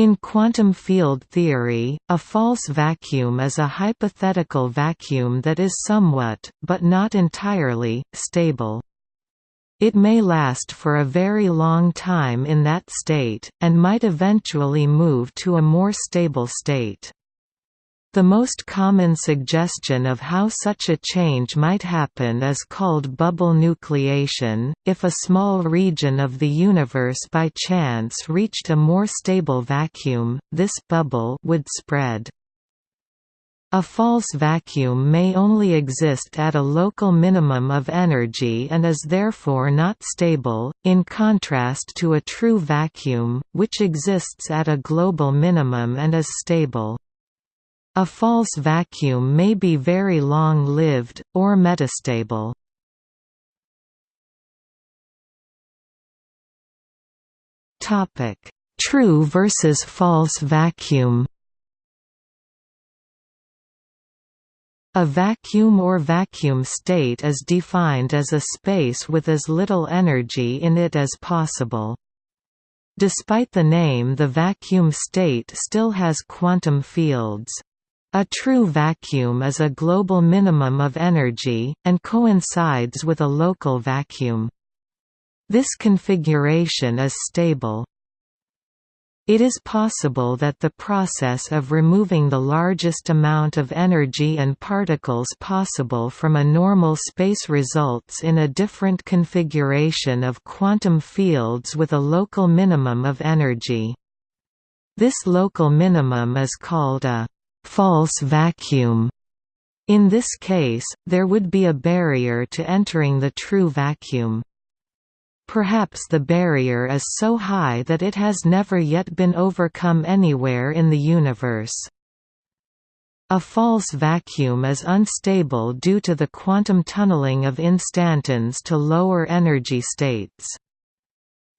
In quantum field theory, a false vacuum is a hypothetical vacuum that is somewhat, but not entirely, stable. It may last for a very long time in that state, and might eventually move to a more stable state. The most common suggestion of how such a change might happen is called bubble nucleation. If a small region of the universe by chance reached a more stable vacuum, this bubble would spread. A false vacuum may only exist at a local minimum of energy and is therefore not stable, in contrast to a true vacuum, which exists at a global minimum and is stable. A false vacuum may be very long-lived, or metastable. True versus false vacuum A vacuum or vacuum state is defined as a space with as little energy in it as possible. Despite the name the vacuum state still has quantum fields. A true vacuum is a global minimum of energy, and coincides with a local vacuum. This configuration is stable. It is possible that the process of removing the largest amount of energy and particles possible from a normal space results in a different configuration of quantum fields with a local minimum of energy. This local minimum is called a «false vacuum». In this case, there would be a barrier to entering the true vacuum. Perhaps the barrier is so high that it has never yet been overcome anywhere in the universe. A false vacuum is unstable due to the quantum tunneling of instantons to lower energy states.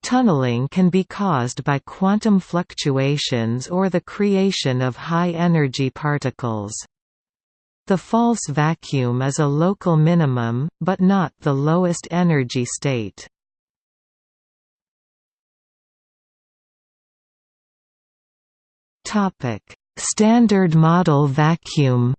Tunneling can be caused by quantum fluctuations or the creation of high-energy particles. The false vacuum is a local minimum, but not the lowest energy state. Standard model vacuum.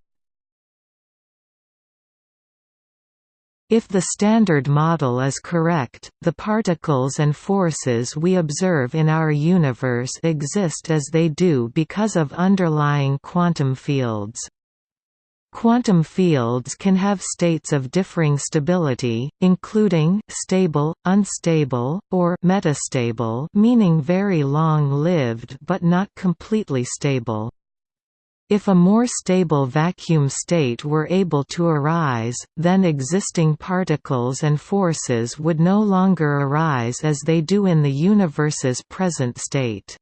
If the Standard Model is correct, the particles and forces we observe in our universe exist as they do because of underlying quantum fields. Quantum fields can have states of differing stability, including stable, unstable, or metastable meaning very long-lived but not completely stable. If a more stable vacuum state were able to arise, then existing particles and forces would no longer arise as they do in the universe's present state.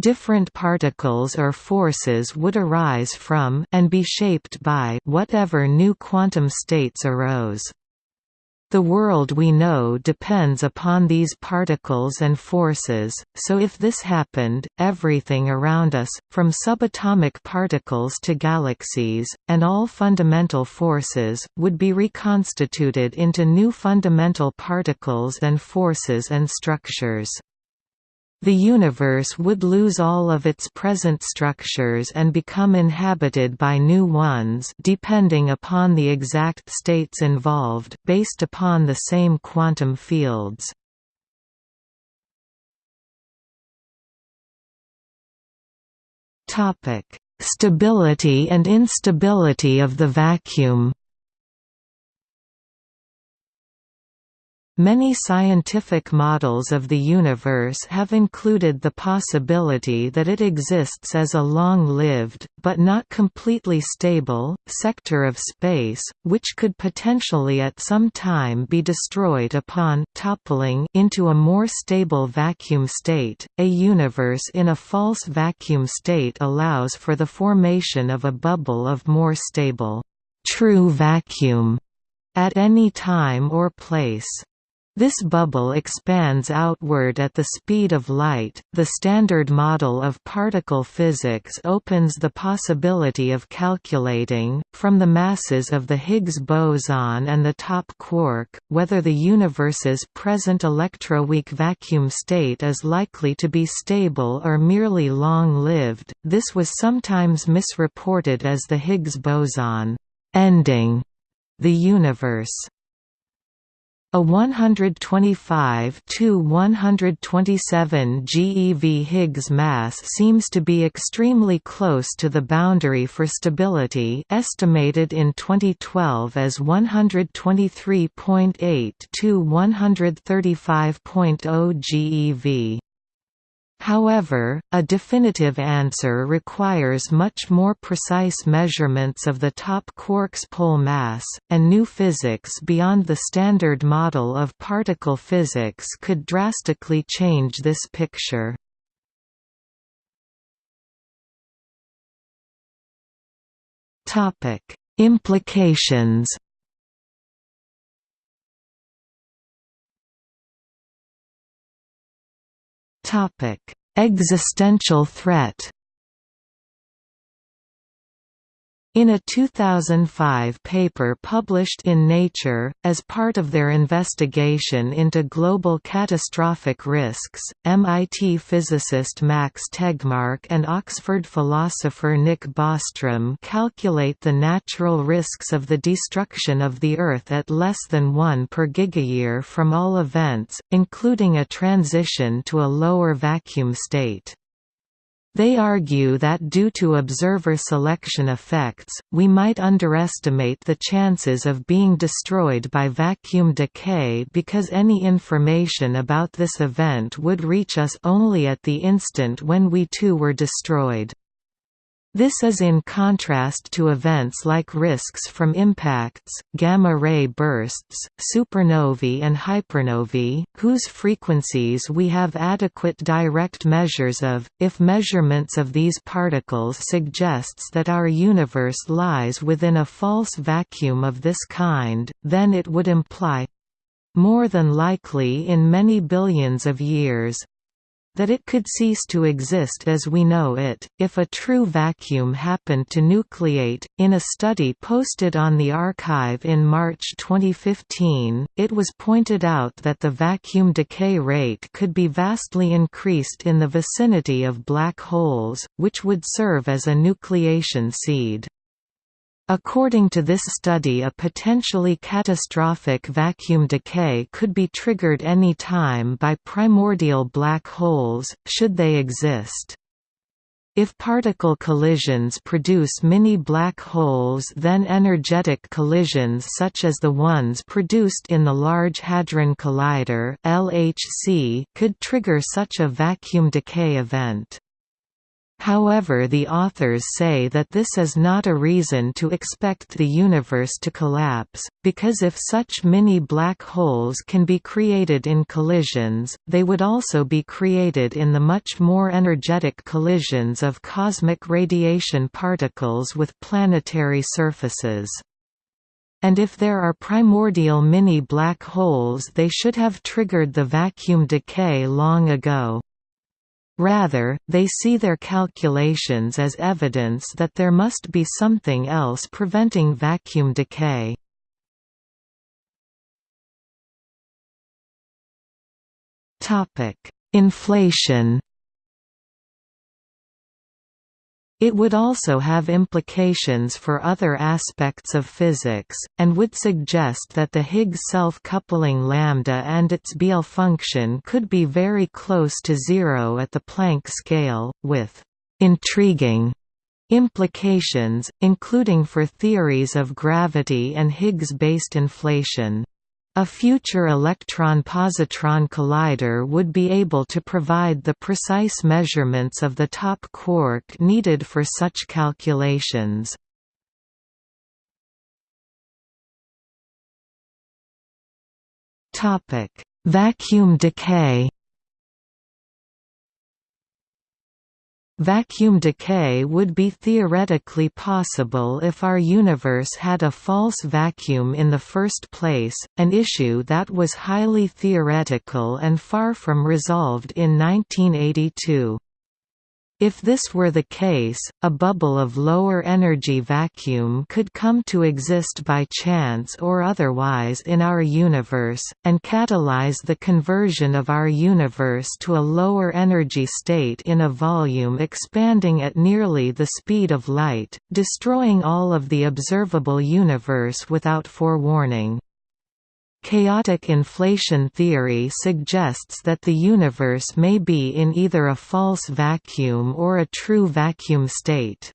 Different particles or forces would arise from and be shaped by whatever new quantum states arose. The world we know depends upon these particles and forces, so if this happened, everything around us, from subatomic particles to galaxies, and all fundamental forces, would be reconstituted into new fundamental particles and forces and structures. The universe would lose all of its present structures and become inhabited by new ones depending upon the exact states involved, based upon the same quantum fields. Stability and instability of the vacuum Many scientific models of the universe have included the possibility that it exists as a long-lived, but not completely stable, sector of space, which could potentially at some time be destroyed upon toppling into a more stable vacuum state. A universe in a false vacuum state allows for the formation of a bubble of more stable, true vacuum at any time or place. This bubble expands outward at the speed of light. The Standard Model of particle physics opens the possibility of calculating, from the masses of the Higgs boson and the top quark, whether the universe's present electroweak vacuum state is likely to be stable or merely long lived. This was sometimes misreported as the Higgs boson ending the universe. A 125 to 127 GeV Higgs mass seems to be extremely close to the boundary for stability estimated in 2012 as 123.8 to 135.0 GeV. However, a definitive answer requires much more precise measurements of the top quark's pole mass, and new physics beyond the standard model of particle physics could drastically change this picture. Implications Topic: Existential threat In a 2005 paper published in Nature, as part of their investigation into global catastrophic risks, MIT physicist Max Tegmark and Oxford philosopher Nick Bostrom calculate the natural risks of the destruction of the Earth at less than 1 per gigayear from all events, including a transition to a lower vacuum state. They argue that due to observer selection effects, we might underestimate the chances of being destroyed by vacuum decay because any information about this event would reach us only at the instant when we too were destroyed. This is in contrast to events like risks from impacts, gamma-ray bursts, supernovae and hypernovae, whose frequencies we have adequate direct measures of. If measurements of these particles suggests that our universe lies within a false vacuum of this kind, then it would imply more than likely in many billions of years, that it could cease to exist as we know it, if a true vacuum happened to nucleate. In a study posted on the arXiv in March 2015, it was pointed out that the vacuum decay rate could be vastly increased in the vicinity of black holes, which would serve as a nucleation seed. According to this study a potentially catastrophic vacuum decay could be triggered any time by primordial black holes, should they exist. If particle collisions produce mini black holes then energetic collisions such as the ones produced in the Large Hadron Collider could trigger such a vacuum decay event. However the authors say that this is not a reason to expect the universe to collapse, because if such mini black holes can be created in collisions, they would also be created in the much more energetic collisions of cosmic radiation particles with planetary surfaces. And if there are primordial mini black holes they should have triggered the vacuum decay long ago. Rather, they see their calculations as evidence that there must be something else preventing vacuum decay. Inflation It would also have implications for other aspects of physics, and would suggest that the Higgs self-coupling lambda and its beta function could be very close to zero at the Planck scale, with «intriguing» implications, including for theories of gravity and Higgs-based inflation. A future electron-positron collider would be able to provide the precise measurements of the top quark needed for such calculations. Vacuum decay Vacuum decay would be theoretically possible if our universe had a false vacuum in the first place, an issue that was highly theoretical and far from resolved in 1982. If this were the case, a bubble of lower energy vacuum could come to exist by chance or otherwise in our universe, and catalyze the conversion of our universe to a lower energy state in a volume expanding at nearly the speed of light, destroying all of the observable universe without forewarning. Chaotic inflation theory suggests that the universe may be in either a false vacuum or a true vacuum state.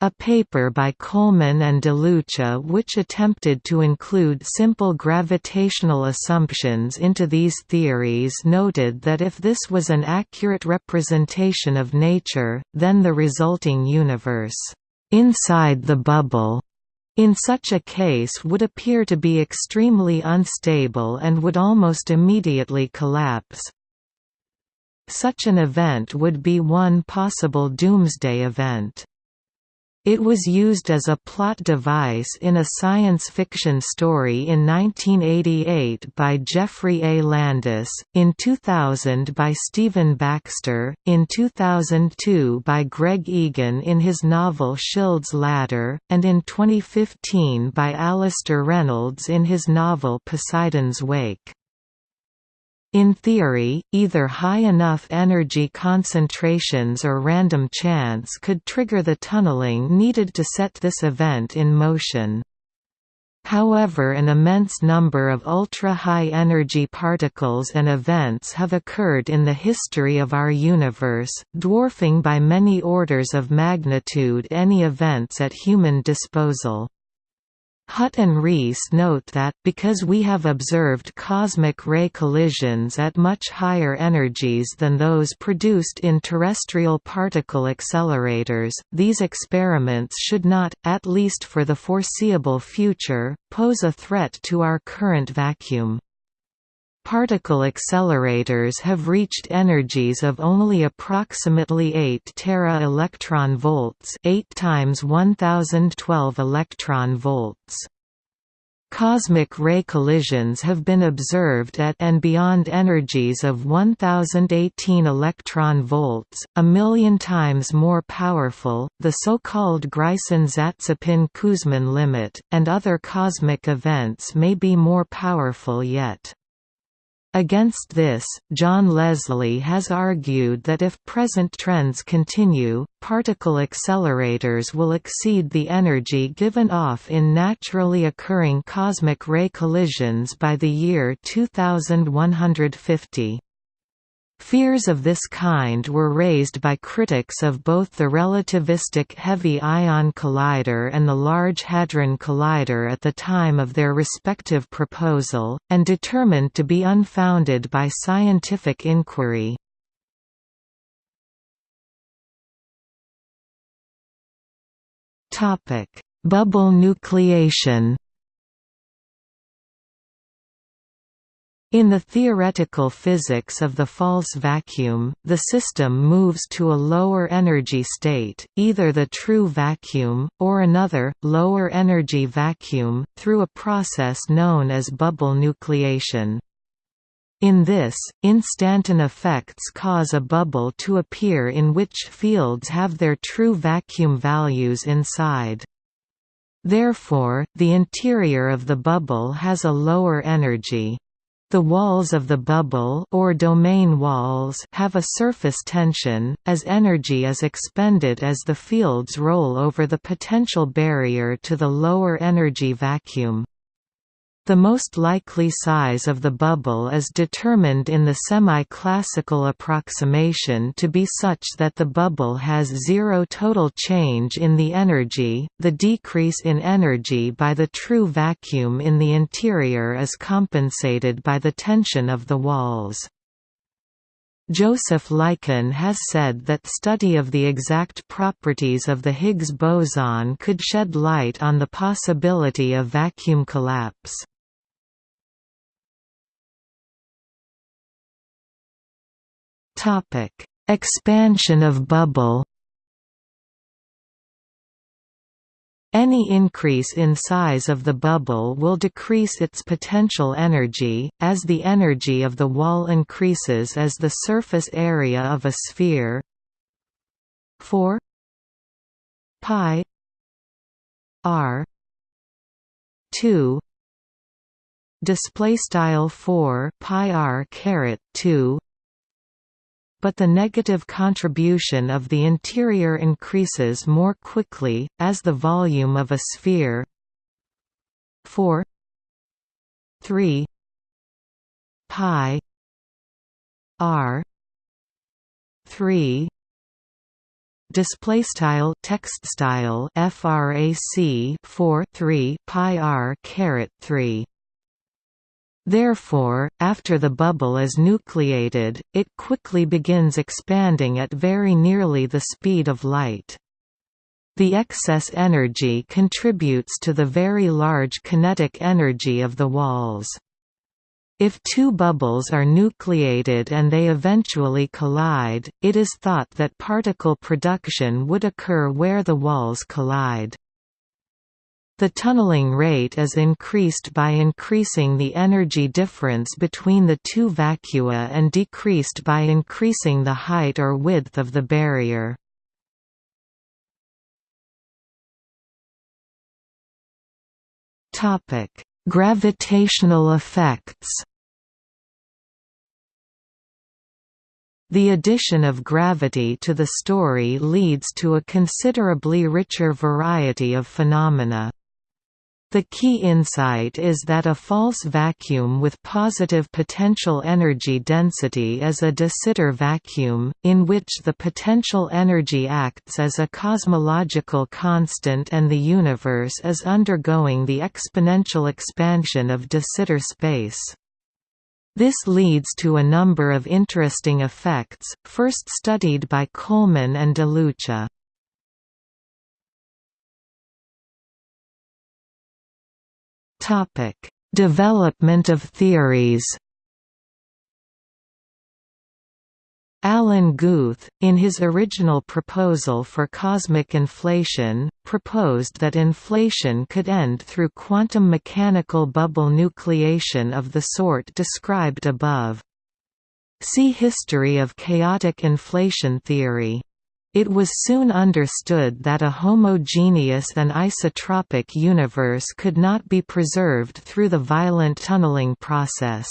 A paper by Coleman and De Luccia which attempted to include simple gravitational assumptions into these theories noted that if this was an accurate representation of nature, then the resulting universe, inside the bubble, in such a case would appear to be extremely unstable and would almost immediately collapse. Such an event would be one possible doomsday event. It was used as a plot device in a science fiction story in 1988 by Geoffrey A. Landis, in 2000 by Stephen Baxter, in 2002 by Greg Egan in his novel Schild's Ladder, and in 2015 by Alastair Reynolds in his novel Poseidon's Wake. In theory, either high enough energy concentrations or random chance could trigger the tunneling needed to set this event in motion. However an immense number of ultra-high energy particles and events have occurred in the history of our universe, dwarfing by many orders of magnitude any events at human disposal. Hut and Rees note that, because we have observed cosmic ray collisions at much higher energies than those produced in terrestrial particle accelerators, these experiments should not, at least for the foreseeable future, pose a threat to our current vacuum. Particle accelerators have reached energies of only approximately 8 tera electron volts, 8 times 1012 electron volts. Cosmic ray collisions have been observed at and beyond energies of 1018 electron volts, a million times more powerful, the so-called Greisen-Zatsepin-Kuzmin limit, and other cosmic events may be more powerful yet. Against this, John Leslie has argued that if present trends continue, particle accelerators will exceed the energy given off in naturally occurring cosmic ray collisions by the year 2150. Fears of this kind were raised by critics of both the relativistic Heavy Ion Collider and the Large Hadron Collider at the time of their respective proposal, and determined to be unfounded by scientific inquiry. Bubble nucleation In the theoretical physics of the false vacuum, the system moves to a lower energy state, either the true vacuum, or another, lower energy vacuum, through a process known as bubble nucleation. In this, instanton effects cause a bubble to appear in which fields have their true vacuum values inside. Therefore, the interior of the bubble has a lower energy. The walls of the bubble or domain walls have a surface tension, as energy is expended as the fields roll over the potential barrier to the lower energy vacuum. The most likely size of the bubble is determined in the semi-classical approximation to be such that the bubble has zero total change in the energy, the decrease in energy by the true vacuum in the interior is compensated by the tension of the walls. Joseph Lykken has said that study of the exact properties of the Higgs boson could shed light on the possibility of vacuum collapse. Topic: Expansion of bubble Any increase in size of the bubble will decrease its potential energy, as the energy of the wall increases as the surface area of a sphere. 4 pi r 2 display style 4 pi r caret 2 but the negative contribution of the interior increases more quickly, as the volume of a sphere. 4 3 pi. R. 3 display style text style frac 4 3 pi r caret 3 Therefore, after the bubble is nucleated, it quickly begins expanding at very nearly the speed of light. The excess energy contributes to the very large kinetic energy of the walls. If two bubbles are nucleated and they eventually collide, it is thought that particle production would occur where the walls collide. The tunneling rate is increased by increasing the energy difference between the two vacua and decreased by increasing the height or width of the barrier. Gravitational effects The addition of gravity to the story leads to a considerably richer variety of phenomena. The key insight is that a false vacuum with positive potential energy density is a de Sitter vacuum, in which the potential energy acts as a cosmological constant and the universe is undergoing the exponential expansion of de Sitter space. This leads to a number of interesting effects, first studied by Coleman and de DeLucia. Topic: Development of theories. Alan Guth, in his original proposal for cosmic inflation, proposed that inflation could end through quantum mechanical bubble nucleation of the sort described above. See History of chaotic inflation theory. It was soon understood that a homogeneous and isotropic universe could not be preserved through the violent tunneling process.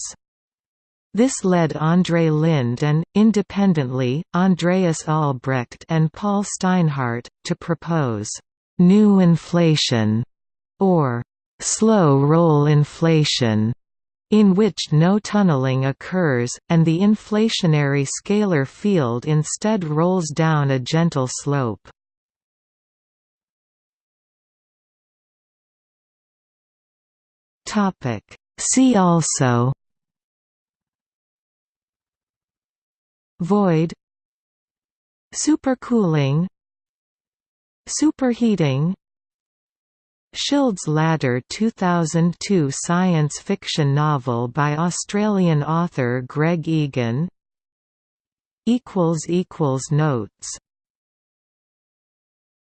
This led Andrei Linde and, independently, Andreas Albrecht and Paul Steinhardt, to propose, "...new inflation", or "...slow roll inflation", in which no tunneling occurs, and the inflationary scalar field instead rolls down a gentle slope. See also Void Supercooling Superheating Schild's Ladder 2002 science fiction novel by Australian author Greg Egan. Notes